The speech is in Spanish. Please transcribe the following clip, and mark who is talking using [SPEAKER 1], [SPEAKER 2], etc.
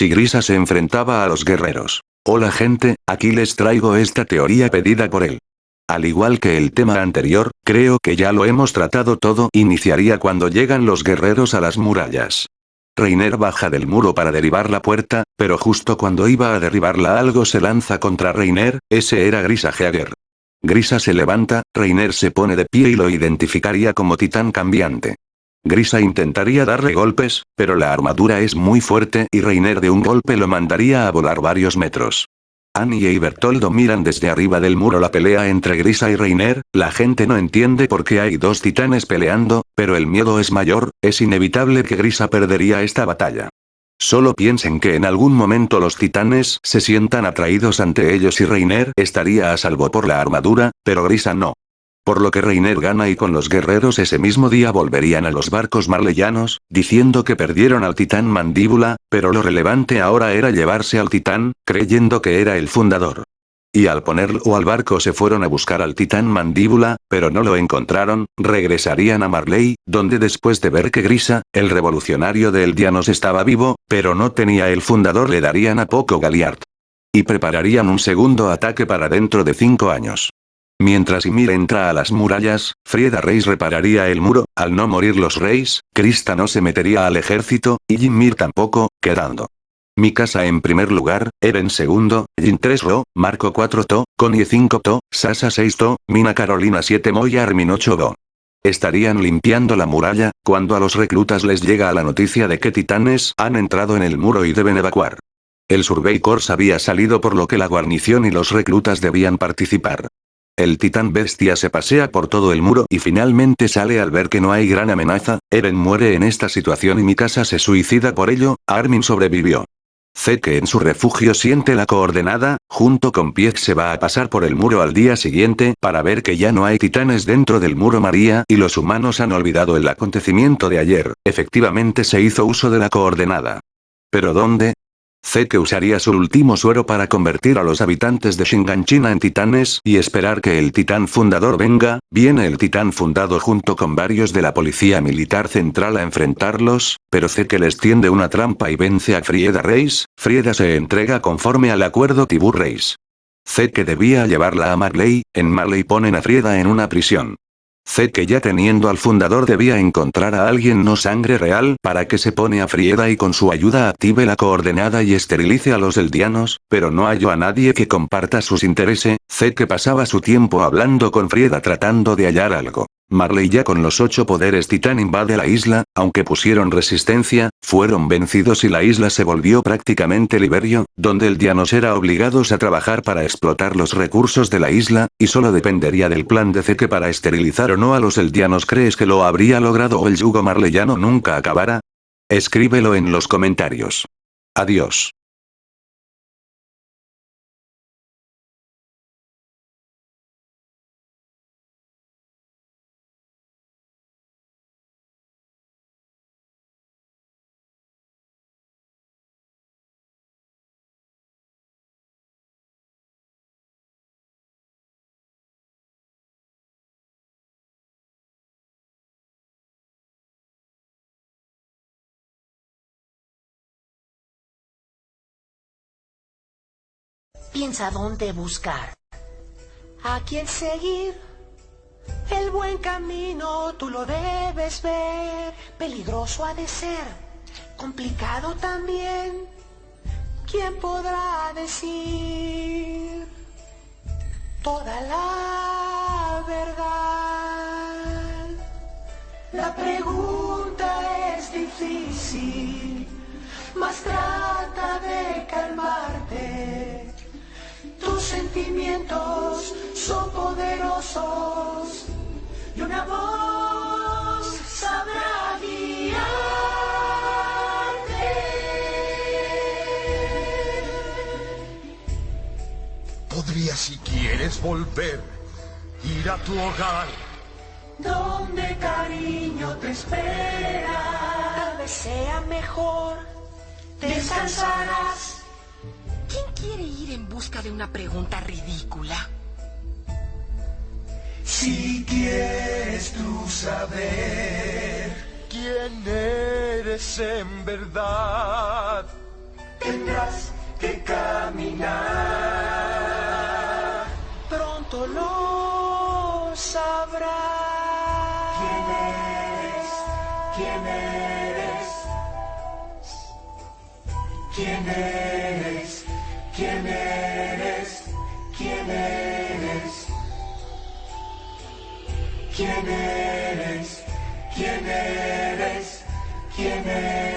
[SPEAKER 1] si Grisa se enfrentaba a los guerreros. Hola gente, aquí les traigo esta teoría pedida por él. Al igual que el tema anterior, creo que ya lo hemos tratado todo, iniciaría cuando llegan los guerreros a las murallas. Reiner baja del muro para derribar la puerta, pero justo cuando iba a derribarla algo se lanza contra Reiner, ese era Grisa Heager. Grisa se levanta, Reiner se pone de pie y lo identificaría como titán cambiante. Grisa intentaría darle golpes, pero la armadura es muy fuerte y Reiner de un golpe lo mandaría a volar varios metros. Annie y Bertoldo miran desde arriba del muro la pelea entre Grisa y Reiner, la gente no entiende por qué hay dos titanes peleando, pero el miedo es mayor, es inevitable que Grisa perdería esta batalla. Solo piensen que en algún momento los titanes se sientan atraídos ante ellos y Reiner estaría a salvo por la armadura, pero Grisa no. Por lo que Reiner gana y con los guerreros ese mismo día volverían a los barcos marleyanos, diciendo que perdieron al titán mandíbula, pero lo relevante ahora era llevarse al titán, creyendo que era el fundador. Y al ponerlo al barco se fueron a buscar al titán mandíbula, pero no lo encontraron, regresarían a Marley, donde después de ver que Grisa, el revolucionario de Eldianos estaba vivo, pero no tenía el fundador le darían a poco Galiard. Y prepararían un segundo ataque para dentro de cinco años. Mientras Ymir entra a las murallas, Frieda Reis repararía el muro, al no morir los reyes, Krista no se metería al ejército, y Ymir tampoco, quedando. Mikasa en primer lugar, Eren segundo, Jin 3 Ro, Marco 4 To, Connie 5 To, Sasa 6 To, Mina Carolina 7 Mo y Armin 8 Do. Estarían limpiando la muralla, cuando a los reclutas les llega la noticia de que titanes han entrado en el muro y deben evacuar. El Survey Corps había salido por lo que la guarnición y los reclutas debían participar. El titán bestia se pasea por todo el muro y finalmente sale al ver que no hay gran amenaza, Eren muere en esta situación y Mikasa se suicida por ello, Armin sobrevivió. que en su refugio siente la coordenada, junto con Piez se va a pasar por el muro al día siguiente para ver que ya no hay titanes dentro del muro María y los humanos han olvidado el acontecimiento de ayer, efectivamente se hizo uso de la coordenada. ¿Pero dónde? Que usaría su último suero para convertir a los habitantes de Shinganchina en titanes y esperar que el titán fundador venga, viene el titán fundado junto con varios de la policía militar central a enfrentarlos, pero que les tiende una trampa y vence a Frieda Reis, Frieda se entrega conforme al acuerdo Tibur Reis. que debía llevarla a Marley, en Marley ponen a Frieda en una prisión. Sé que ya teniendo al fundador debía encontrar a alguien no sangre real para que se pone a Frieda y con su ayuda active la coordenada y esterilice a los eldianos, pero no halló a nadie que comparta sus intereses, sé que pasaba su tiempo hablando con Frieda tratando de hallar algo. Marley ya con los ocho poderes titán invade la isla, aunque pusieron resistencia, fueron vencidos y la isla se volvió prácticamente Liberio, donde el Dianos era obligados a trabajar para explotar los recursos de la isla, y solo dependería del plan de Zeke para esterilizar o no a los eldianos ¿crees que lo habría logrado o el yugo marleyano nunca acabará? Escríbelo en los comentarios. Adiós.
[SPEAKER 2] Piensa dónde buscar. A quién seguir. El buen camino tú lo debes ver. Peligroso ha de ser. Complicado también. ¿Quién podrá decir toda la verdad? La pregunta es difícil, mas sentimientos son poderosos y una voz sabrá guiarte.
[SPEAKER 3] Podría si quieres volver, ir a tu hogar.
[SPEAKER 2] Donde cariño te espera. Tal vez sea mejor. Descansarás
[SPEAKER 4] ¿Quién ir en busca de una pregunta ridícula?
[SPEAKER 2] Si quieres tú saber
[SPEAKER 3] quién eres en verdad,
[SPEAKER 2] te tendrás que caminar.
[SPEAKER 5] Pronto lo sabrás.
[SPEAKER 2] ¿Quién eres? ¿Quién eres? ¿Quién eres? ¿Quién eres? ¿Quién eres? ¿Quién eres? ¿Quién eres? ¿Quién eres?